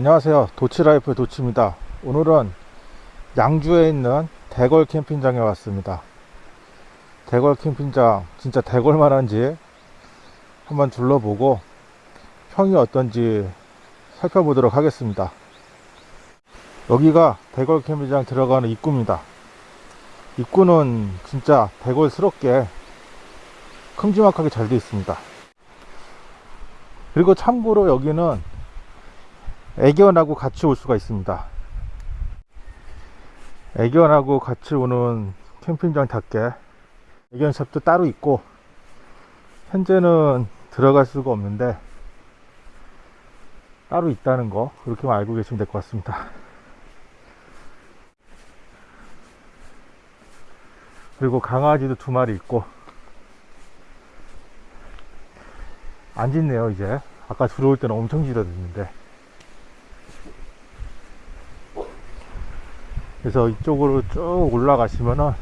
안녕하세요. 도치라이프 도치입니다. 오늘은 양주에 있는 대걸 캠핑장에 왔습니다. 대걸 캠핑장 진짜 대걸만 한지 한번 둘러보고 평이 어떤지 살펴보도록 하겠습니다. 여기가 대걸 캠핑장 들어가는 입구입니다. 입구는 진짜 대걸스럽게 큼지막하게 잘 되어 있습니다. 그리고 참고로 여기는 애견하고 같이 올 수가 있습니다. 애견하고 같이 오는 캠핑장답게 애견샵도 따로 있고 현재는 들어갈 수가 없는데 따로 있다는 거 그렇게만 알고 계시면 될 것 같습니다. 그리고 강아지도 두 마리 있고 안 짖네요 이제. 아까 들어올 때는 엄청 짖어댔는데 그래서 이쪽으로 쭉 올라가시면은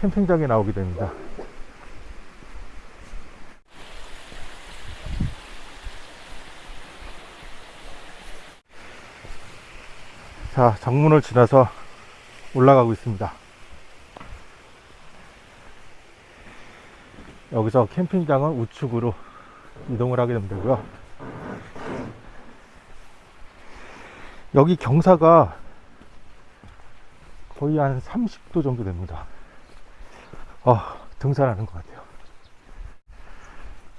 캠핑장이 나오게 됩니다. 자 정문을 지나서 올라가고 있습니다. 여기서 캠핑장은 우측으로 이동을 하게 되면 되고요. 여기 경사가 거의 한 30도 정도 됩니다. 아 등산하는 것 같아요.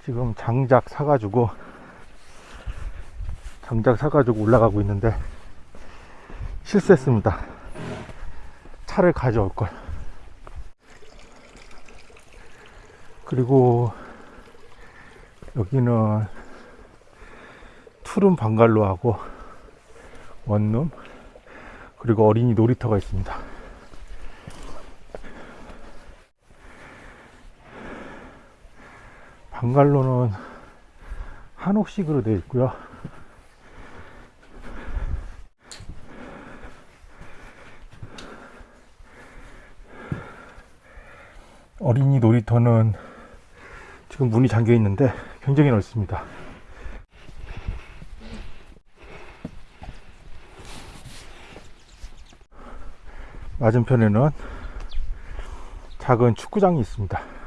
지금 장작 사가지고 장작 사가지고 올라가고 있는데 실수했습니다. 차를 가져올 걸. 그리고 여기는 투룸 방갈로하고 원룸 그리고 어린이 놀이터가 있습니다 방갈로는 한옥식으로 되어 있고요. 어린이 놀이터는 지금 문이 잠겨 있는데 굉장히 넓습니다. 맞은편에는 작은 축구장이 있습니다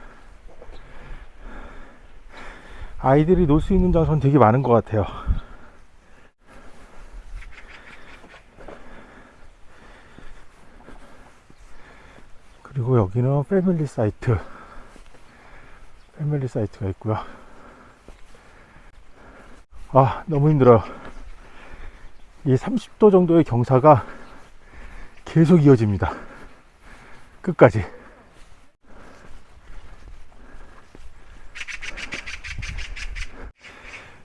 아이들이 놀 수 있는 장소는 되게 많은 것 같아요. 그리고 여기는 패밀리 사이트. 패밀리 사이트가 있고요. 아 너무 힘들어요. 이 30도 정도의 경사가 계속 이어집니다. 끝까지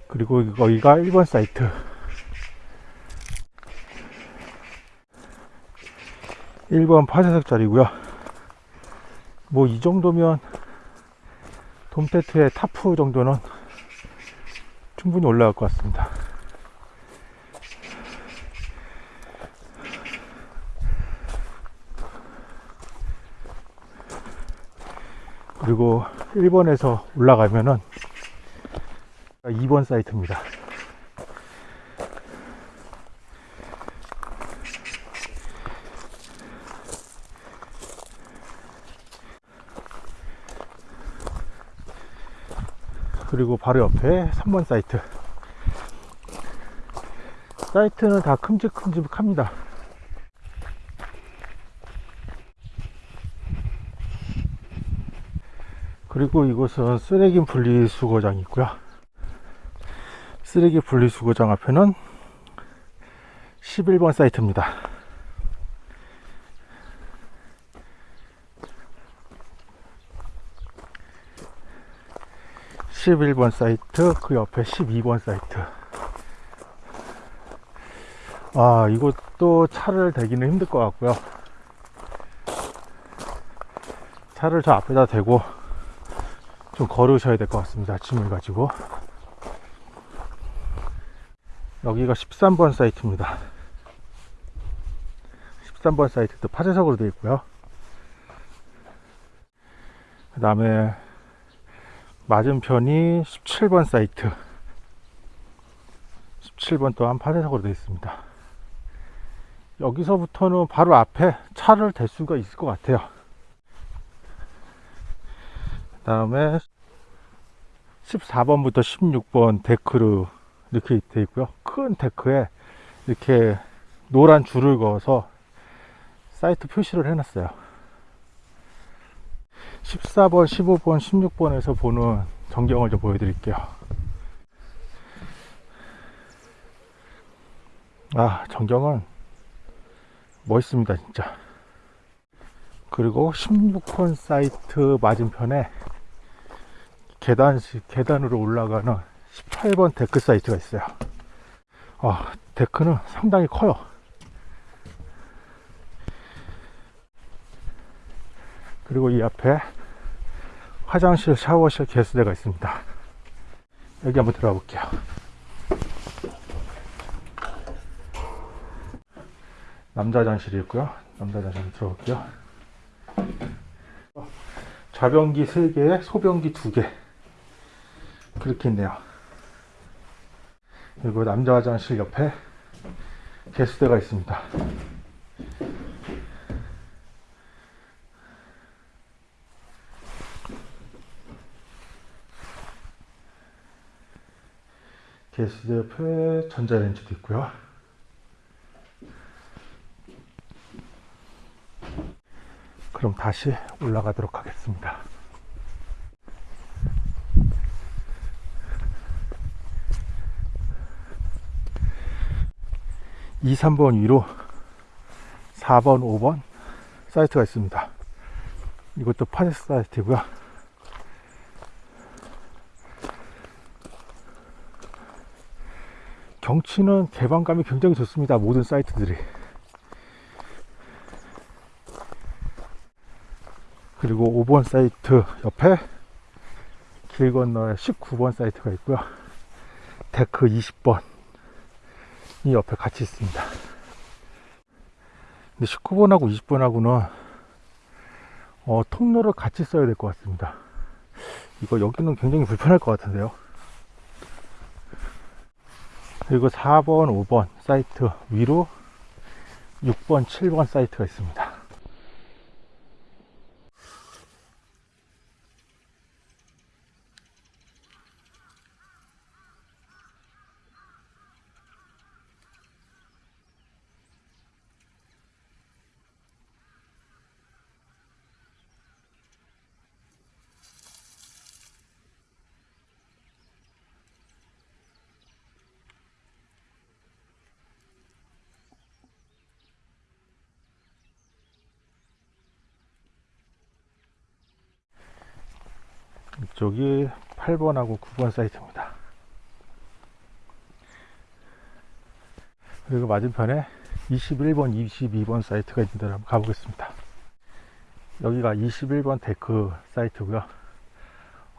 그리고 여기가 1번 사이트. 1번 파쇄석 자리고요. 뭐 이 정도면 돔테트의 타프 정도는 충분히 올라갈 것 같습니다. 그리고 1번에서 올라가면은 2번 사이트입니다. 그리고 바로 옆에 3번 사이트. 사이트는 다 큼직큼직합니다. 그리고 이곳은 쓰레기 분리수거장이 있고요 쓰레기 분리수거장 앞에는 11번 사이트입니다. 11번 사이트 그 옆에 12번 사이트. 아 이것도 차를 대기는 힘들 것 같고요. 차를 저 앞에다 대고 좀 걸으셔야 될 것 같습니다. 짐을 가지고 여기가 13번 사이트입니다 13번 사이트도 파쇄석으로 되어 있고요 그 다음에 맞은편이 17번 사이트 17번 또한 파쇄석으로 되어 있습니다. 여기서부터는 바로 앞에 차를 댈 수가 있을 것 같아요. 그 다음에 14번부터 16번 데크로 이렇게 되어 있고요. 큰 데크에 이렇게 노란 줄을 그어서 사이트 표시를 해놨어요. 14번, 15번, 16번에서 보는 전경을 좀 보여드릴게요. 아, 전경은 멋있습니다, 진짜. 그리고 16번 사이트 맞은편에 계단식, 계단으로 올라가는 18번 데크 사이트가 있어요. 아, 데크는 상당히 커요. 그리고 이 앞에 화장실, 샤워실, 개수대가 있습니다. 여기 한번 들어가 볼게요. 남자 화장실이 있고요. 남자 화장실 들어갈게요. 좌변기 3개, 소변기 2개. 그렇게 있네요. 그리고 남자 화장실 옆에 개수대가 있습니다. 개수대 옆에 전자레인지도 있고요. 그럼 다시 올라가도록 하겠습니다. 2, 3번 위로 4번, 5번 사이트가 있습니다. 이것도 파세 사이트고요. 경치는 개방감이 굉장히 좋습니다. 모든 사이트들이. 그리고 5번 사이트 옆에 길 건너에 19번 사이트가 있고요. 데크 20번 이 옆에 같이 있습니다. 근데 19번하고 20번하고는 어, 통로를 같이 써야 될 것 같습니다. 이거 여기는 굉장히 불편할 것 같은데요. 그리고 4번, 5번 사이트 위로 6번, 7번 사이트가 있습니다. 이쪽이 8번하고 9번 사이트입니다. 그리고 맞은편에 21번, 22번 사이트가 있는데 한번 가보겠습니다. 여기가 21번 데크 사이트고요.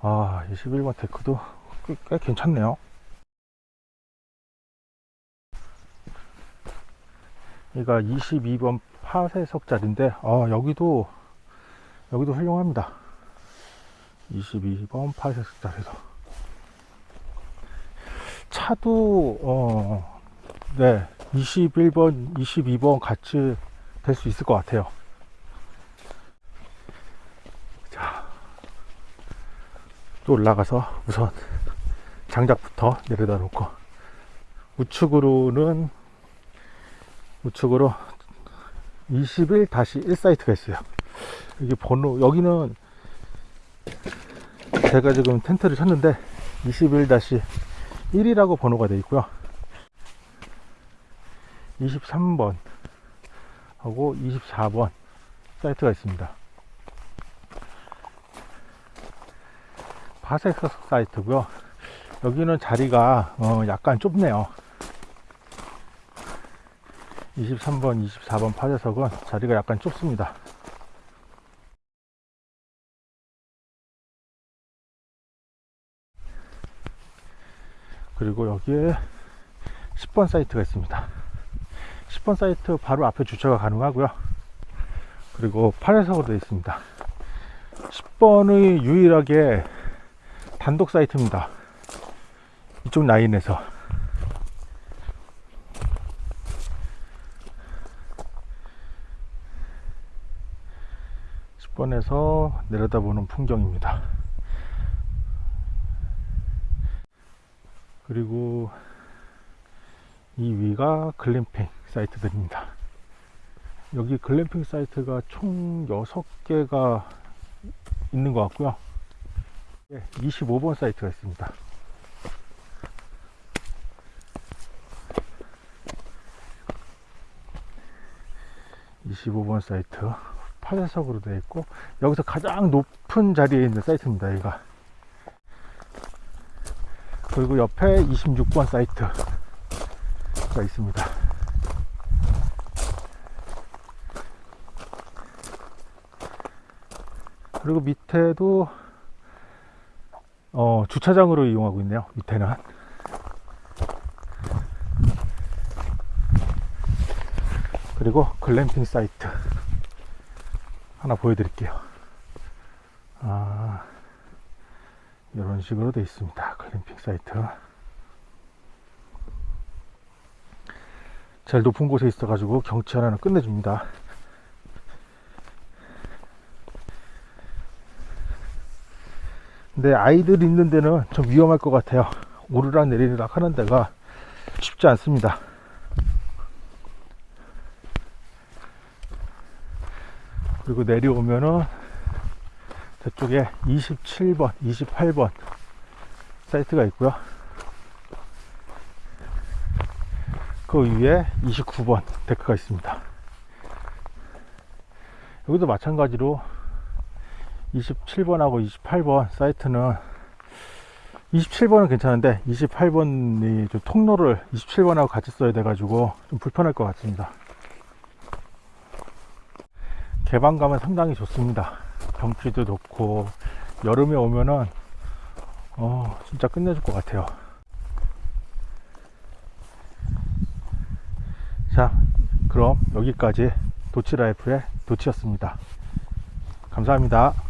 아, 21번 데크도 꽤, 꽤 괜찮네요. 여기가 22번 파쇄석짜리인데, 아, 여기도, 여기도 훌륭합니다. 22번 파쇄석짜리도. 차도, 어, 네, 21번, 22번 같이 될 수 있을 것 같아요. 자, 또 올라가서 우선 장작부터 내려다 놓고 우측으로는 우측으로 21-1 사이트가 있어요. 여기 번호 여기는 제가 지금 텐트를 쳤는데 21-1이라고 번호가 되어 있고요. 23번 하고 24번 사이트가 있습니다. 파색석 사이트고요. 여기는 자리가 어 약간 좁네요. 23번, 24번 파쇄석은 자리가 약간 좁습니다. 그리고 여기에 10번 사이트가 있습니다. 10번 사이트 바로 앞에 주차가 가능하고요. 그리고 8회석으로 되어 있습니다. 10번의 유일하게 단독 사이트입니다. 이쪽 라인에서. 10번에서 내려다보는 풍경입니다. 그리고 이 위가 글램핑 사이트들입니다. 여기 글램핑 사이트가 총 6개가 있는 것 같고요. 25번 사이트가 있습니다. (25번) 사이트 파쇄석으로 되어 있고 여기서 가장 높은 자리에 있는 사이트입니다 여기가 그리고 옆에 26번 사이트가 있습니다. 그리고 밑에도 어, 주차장으로 이용하고 있네요. 밑에는 그리고 글램핑 사이트 하나 보여드릴게요. 아 이런 식으로 되어 있습니다 글램핑 사이트. 제일 높은 곳에 있어 가지고 경치 하나는 끝내줍니다. 근데 아이들 있는 데는 좀 위험할 것 같아요. 오르락 내리락 하는 데가 쉽지 않습니다. 그리고 내려오면은 저쪽에 27번 28번 사이트가 있고요. 그 위에 29번 데크가 있습니다. 여기도 마찬가지로 27번하고 28번 사이트는 27번은 괜찮은데 28번이 좀 통로를 27번하고 같이 써야 돼 가지고 좀 불편할 것 같습니다. 개방감은 상당히 좋습니다. 경치도 좋고 여름에 오면은 어 진짜 끝내줄 것 같아요. 자 그럼 여기까지 도치라이프의 도치였습니다. 감사합니다